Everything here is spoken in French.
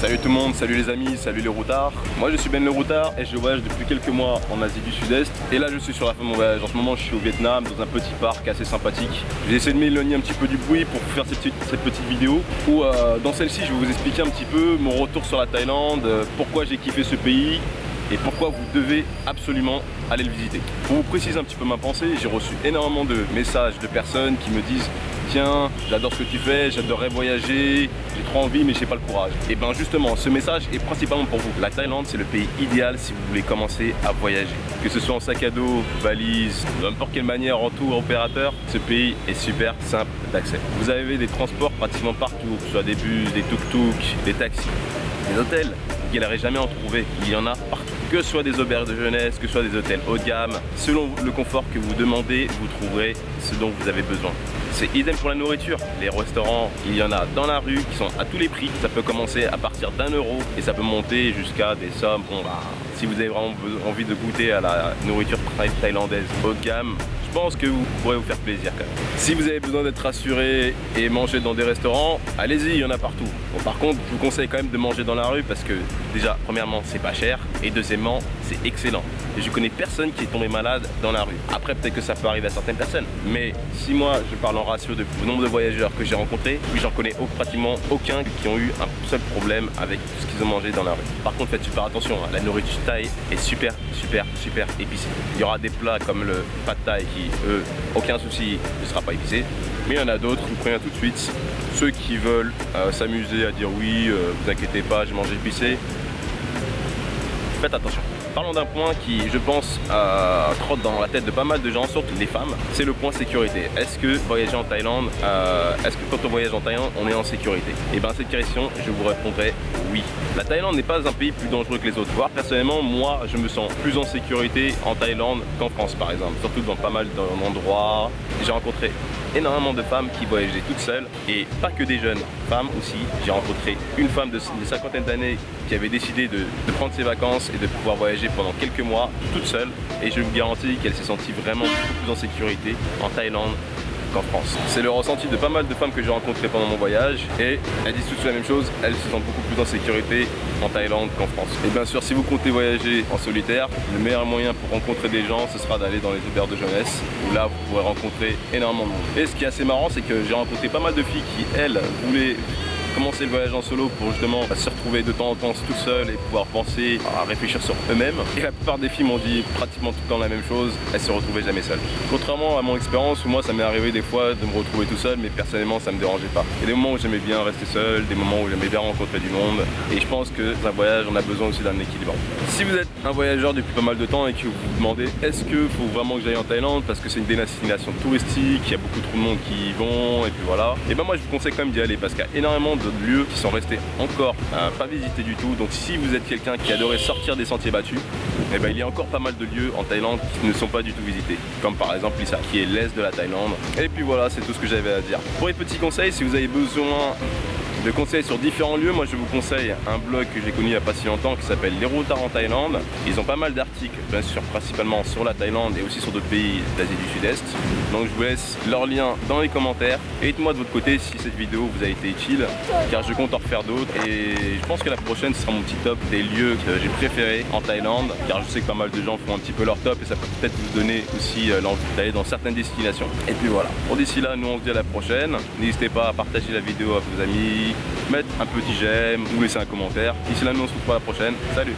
Salut tout le monde, salut les amis, salut les routards. Moi je suis Ben le routard et je voyage depuis quelques mois en Asie du Sud-Est. Et là je suis sur la fin de mon voyage. En ce moment je suis au Vietnam dans un petit parc assez sympathique. J'ai essayé de m'éloigner un petit peu du bruit pour faire cette petite, vidéo où euh, dans celle-ci je vais vous expliquer un petit peu mon retour sur la Thaïlande, euh, pourquoi j'ai kiffé ce pays, et pourquoi vous devez absolument aller le visiter. Pour vous préciser un petit peu ma pensée, j'ai reçu énormément de messages de personnes qui me disent tiens, j'adore ce que tu fais, j'adorerais voyager, j'ai trop envie mais j'ai pas le courage. Et bien justement, ce message est principalement pour vous. La Thaïlande, c'est le pays idéal si vous voulez commencer à voyager. Que ce soit en sac à dos, valise, n'importe quelle manière, en tour, opérateur, ce pays est super simple d'accès. Vous avez des transports pratiquement partout, que ce soit des bus, des tuk-tuk, des taxis, des hôtels. Vous n'allez jamais en trouver, il y en a partout que ce soit des auberges de jeunesse, que ce soit des hôtels haut de gamme, selon le confort que vous demandez, vous trouverez ce dont vous avez besoin. C'est idem pour la nourriture. Les restaurants, il y en a dans la rue qui sont à tous les prix. Ça peut commencer à partir d'un euro et ça peut monter jusqu'à des sommes. Bon bah, si vous avez vraiment envie de goûter à la nourriture thaïlandaise haut de gamme, je pense que vous pourrez vous faire plaisir quand même. Si vous avez besoin d'être rassuré et manger dans des restaurants, allez-y, il y en a partout. Bon, par contre, je vous conseille quand même de manger dans la rue parce que déjà, premièrement, c'est pas cher et deuxièmement, c'est excellent. Je connais personne qui est tombé malade dans la rue. Après, peut-être que ça peut arriver à certaines personnes. Mais si moi, je parle en ratio de nombre de voyageurs que j'ai rencontrés, oui, j'en connais pratiquement aucun qui ont eu un seul problème avec ce qu'ils ont mangé dans la rue. Par contre, faites super attention, hein. la nourriture thaï est super, super, super épicée. Il y aura des plats comme le pad thai qui eux, aucun souci, ne sera pas épicé. Mais il y en a d'autres, vous prenez tout de suite. Ceux qui veulent euh, s'amuser à dire oui, euh, vous inquiétez pas, j'ai mangé épicé. Faites attention. Parlons d'un point qui, je pense, euh, trotte dans la tête de pas mal de gens, surtout des femmes, c'est le point sécurité. Est-ce que voyager en Thaïlande, euh, est-ce que quand on voyage en Thaïlande, on est en sécurité? Et eh bien cette question, je vous répondrai oui. La Thaïlande n'est pas un pays plus dangereux que les autres. Voire personnellement, moi, je me sens plus en sécurité en Thaïlande qu'en France, par exemple. Surtout dans pas mal d'endroits. J'ai rencontré énormément de femmes qui voyageaient toutes seules et pas que des jeunes femmes aussi. J'ai rencontré une femme de, cinquantaine d'années qui avait décidé de, prendre ses vacances et de pouvoir voyager pendant quelques mois toute seule et je vous garantis qu'elle s'est sentie vraiment beaucoup plus en sécurité en Thaïlande qu'en France. C'est le ressenti de pas mal de femmes que j'ai rencontrées pendant mon voyage et elles disent toutes la même chose, elles se sentent beaucoup plus en sécurité en Thaïlande qu'en France. Et bien sûr, si vous comptez voyager en solitaire, le meilleur moyen pour rencontrer des gens, ce sera d'aller dans les auberges de jeunesse, où là, vous pourrez rencontrer énormément de monde. Et ce qui est assez marrant, c'est que j'ai rencontré pas mal de filles qui, elles, voulaient le voyage en solo pour justement se retrouver de temps en temps tout seul et pouvoir penser à réfléchir sur eux-mêmes. Et la plupart des filles m'ont dit pratiquement tout le temps la même chose, elles se retrouvaient jamais seules. Contrairement à mon expérience où moi ça m'est arrivé des fois de me retrouver tout seul mais personnellement ça me dérangeait pas. Il y a des moments où j'aimais bien rester seul, des moments où j'aimais bien rencontrer du monde et je pense que un voyage on a besoin aussi d'un équilibre. Si vous êtes un voyageur depuis pas mal de temps et que vous vous demandez est-ce que faut vraiment que j'aille en Thaïlande parce que c'est une destination touristique, il y a beaucoup trop de monde qui y vont et puis voilà. Et ben moi je vous conseille quand même d'y aller parce qu'il y a énormément d'autres lieux qui sont restés encore pas visités du tout. Donc si vous êtes quelqu'un qui adorait sortir des sentiers battus, eh ben, il y a encore pas mal de lieux en Thaïlande qui ne sont pas du tout visités. Comme par exemple Lissa, qui est l'est de la Thaïlande. Et puis voilà, c'est tout ce que j'avais à dire. Pour les petits conseils, si vous avez besoin de conseils sur différents lieux, moi je vous conseille un blog que j'ai connu il n'y a pas si longtemps qui s'appelle Les Routards en Thaïlande. Ils ont pas mal d'articles, bien sûr, principalement sur la Thaïlande et aussi sur d'autres pays d'Asie du Sud-Est. Donc je vous laisse leur lien dans les commentaires. Et dites-moi de votre côté si cette vidéo vous a été utile, car je compte en refaire d'autres. Et je pense que la prochaine sera mon petit top des lieux que j'ai préférés en Thaïlande, car je sais que pas mal de gens font un petit peu leur top et ça peut peut-être vous donner aussi euh, l'envie d'aller dans certaines destinations. Et puis voilà. Pour d'ici là, nous on se dit à la prochaine. N'hésitez pas à partager la vidéo à vos amis, mettre un petit j'aime ou laisser un commentaire. D'ici là, nous on se retrouve pour la prochaine. Salut